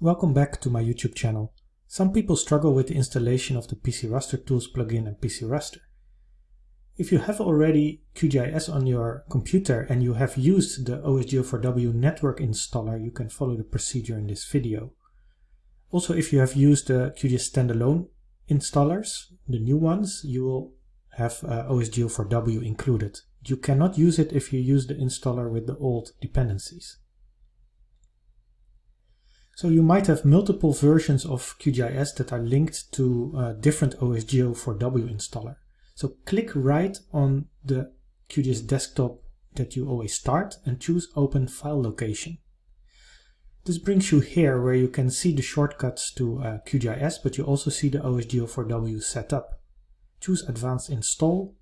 Welcome back to my YouTube channel. Some people struggle with the installation of the PC Raster Tools plugin and PC Raster. If you have already QGIS on your computer and you have used the OSGeo4W network installer, you can follow the procedure in this video. Also, if you have used the QGIS standalone installers, the new ones, you will have uh, OSGeo4W included. You cannot use it if you use the installer with the old dependencies. So you might have multiple versions of QGIS that are linked to a different OSGeo4W installer. So click right on the QGIS desktop that you always start and choose Open File Location. This brings you here where you can see the shortcuts to uh, QGIS, but you also see the OSGeo4W setup. Choose Advanced Install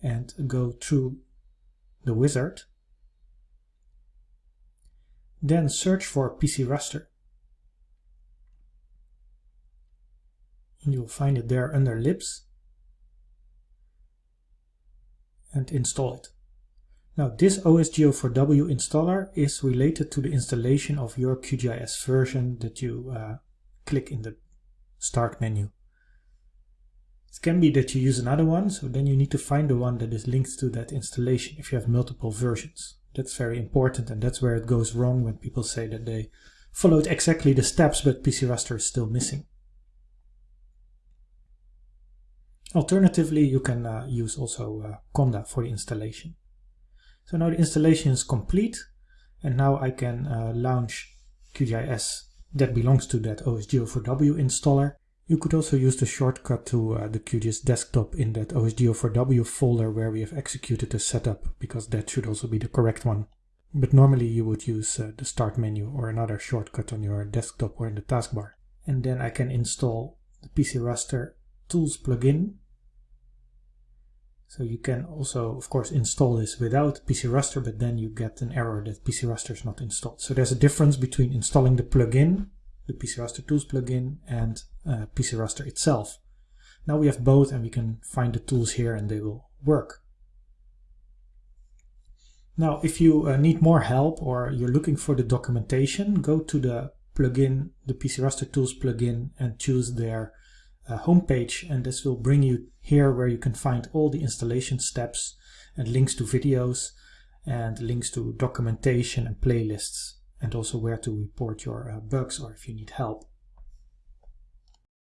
and go through the wizard then search for PC Raster. And you'll find it there under libs. And install it. Now this OSGeo4W installer is related to the installation of your QGIS version that you uh, click in the start menu. It can be that you use another one, so then you need to find the one that is linked to that installation if you have multiple versions. That's very important and that's where it goes wrong when people say that they followed exactly the steps but PC Raster is still missing. Alternatively, you can uh, use also uh, Conda for the installation. So now the installation is complete and now I can uh, launch QGIS that belongs to that OSGeo4W installer you could also use the shortcut to uh, the QGIS desktop in that OSGeo4W folder where we have executed the setup, because that should also be the correct one. But normally you would use uh, the start menu or another shortcut on your desktop or in the taskbar. And then I can install the PC Raster Tools plugin. So you can also, of course, install this without PC Raster, but then you get an error that PC Raster is not installed. So there's a difference between installing the plugin the PC Raster Tools plugin and uh, PC Raster itself. Now we have both and we can find the tools here and they will work. Now if you uh, need more help or you're looking for the documentation, go to the plugin, the PC Raster Tools plugin and choose their uh, homepage and this will bring you here where you can find all the installation steps and links to videos and links to documentation and playlists and also where to report your uh, bugs or if you need help.